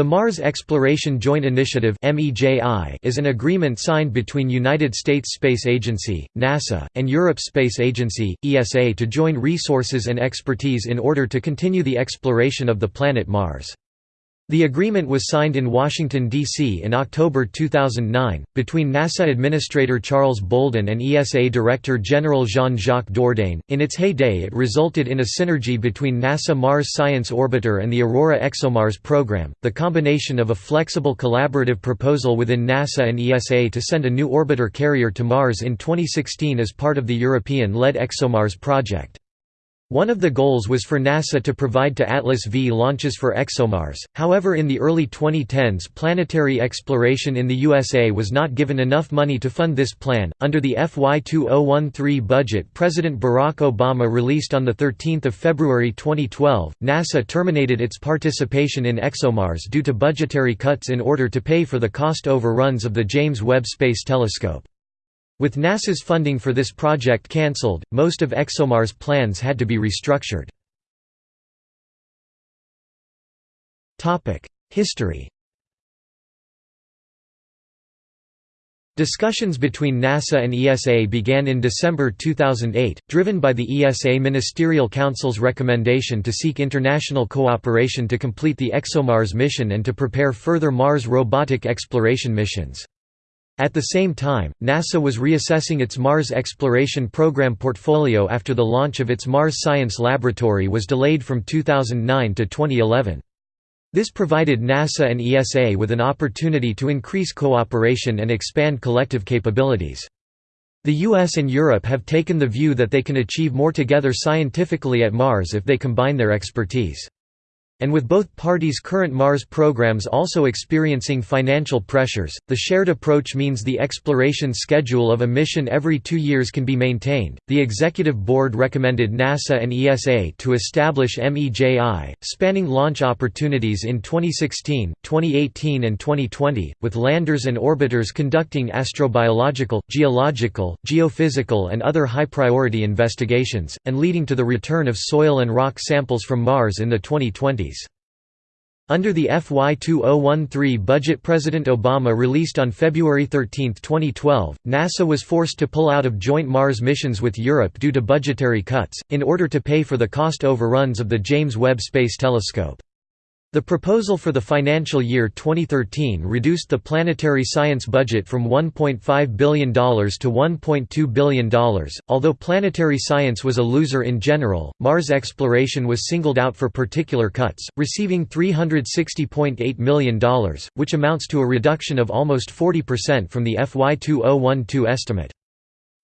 The Mars Exploration Joint Initiative is an agreement signed between United States Space Agency, NASA, and Europe Space Agency, ESA to join resources and expertise in order to continue the exploration of the planet Mars. The agreement was signed in Washington, D.C. in October 2009, between NASA Administrator Charles Bolden and ESA Director General Jean-Jacques Dordain. In its heyday it resulted in a synergy between NASA Mars Science Orbiter and the Aurora ExoMars program, the combination of a flexible collaborative proposal within NASA and ESA to send a new orbiter carrier to Mars in 2016 as part of the European-led ExoMars project. One of the goals was for NASA to provide two Atlas V launches for ExoMars, however in the early 2010s planetary exploration in the USA was not given enough money to fund this plan. Under the FY 2013 budget President Barack Obama released on 13 February 2012, NASA terminated its participation in ExoMars due to budgetary cuts in order to pay for the cost overruns of the James Webb Space Telescope. With NASA's funding for this project cancelled, most of ExoMars' plans had to be restructured. History Discussions between NASA and ESA began in December 2008, driven by the ESA Ministerial Council's recommendation to seek international cooperation to complete the ExoMars mission and to prepare further Mars robotic exploration missions. At the same time, NASA was reassessing its Mars exploration program portfolio after the launch of its Mars Science Laboratory was delayed from 2009 to 2011. This provided NASA and ESA with an opportunity to increase cooperation and expand collective capabilities. The US and Europe have taken the view that they can achieve more together scientifically at Mars if they combine their expertise. And with both parties' current Mars programs also experiencing financial pressures, the shared approach means the exploration schedule of a mission every two years can be maintained. The Executive Board recommended NASA and ESA to establish MEJI, spanning launch opportunities in 2016, 2018, and 2020, with landers and orbiters conducting astrobiological, geological, geophysical, and other high priority investigations, and leading to the return of soil and rock samples from Mars in the 2020s. Under the FY 2013 budget President Obama released on February 13, 2012, NASA was forced to pull out of joint Mars missions with Europe due to budgetary cuts, in order to pay for the cost overruns of the James Webb Space Telescope. The proposal for the financial year 2013 reduced the planetary science budget from $1.5 billion to $1.2 billion. Although planetary science was a loser in general, Mars exploration was singled out for particular cuts, receiving $360.8 million, which amounts to a reduction of almost 40% from the FY 2012 estimate.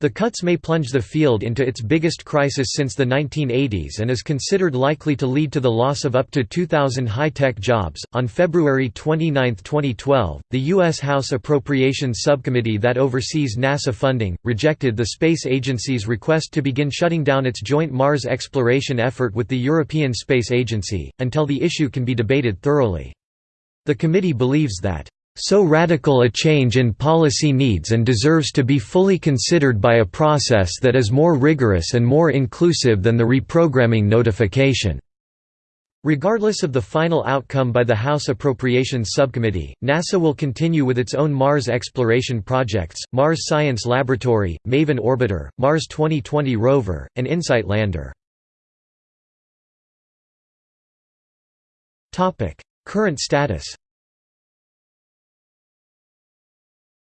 The cuts may plunge the field into its biggest crisis since the 1980s and is considered likely to lead to the loss of up to 2,000 high tech jobs. On February 29, 2012, the U.S. House Appropriations Subcommittee that oversees NASA funding rejected the space agency's request to begin shutting down its joint Mars exploration effort with the European Space Agency, until the issue can be debated thoroughly. The committee believes that so radical a change in policy needs and deserves to be fully considered by a process that is more rigorous and more inclusive than the reprogramming notification." Regardless of the final outcome by the House Appropriations Subcommittee, NASA will continue with its own Mars exploration projects, Mars Science Laboratory, MAVEN Orbiter, Mars 2020 rover, and InSight lander. Current status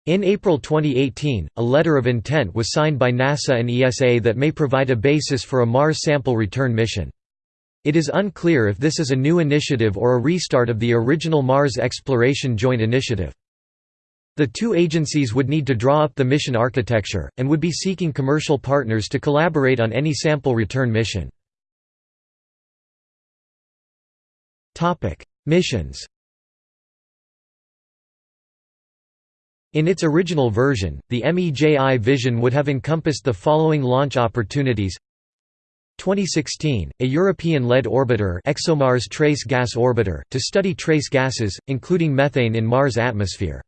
In April 2018, a letter of intent was signed by NASA and ESA that may provide a basis for a Mars sample return mission. It is unclear if this is a new initiative or a restart of the original Mars Exploration Joint Initiative. The two agencies would need to draw up the mission architecture, and would be seeking commercial partners to collaborate on any sample return mission. Missions In its original version, the MEJI vision would have encompassed the following launch opportunities 2016, a European-led orbiter ExoMars Trace Gas Orbiter, to study trace gases, including methane in Mars' atmosphere.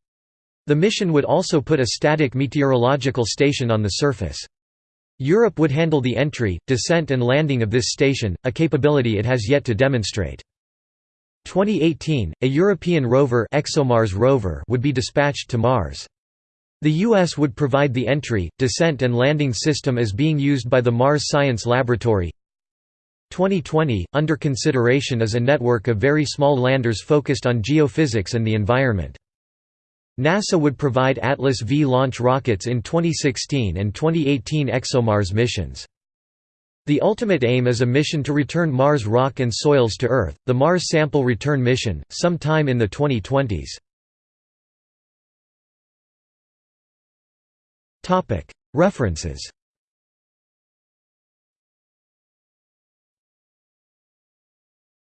The mission would also put a static meteorological station on the surface. Europe would handle the entry, descent and landing of this station, a capability it has yet to demonstrate. 2018, a European rover, ExoMars rover would be dispatched to Mars. The U.S. would provide the entry, descent and landing system as being used by the Mars Science Laboratory. 2020, under consideration is a network of very small landers focused on geophysics and the environment. NASA would provide Atlas V launch rockets in 2016 and 2018 ExoMars missions. The ultimate aim is a mission to return Mars rock and soils to Earth, the Mars Sample Return Mission, sometime in the 2020s. References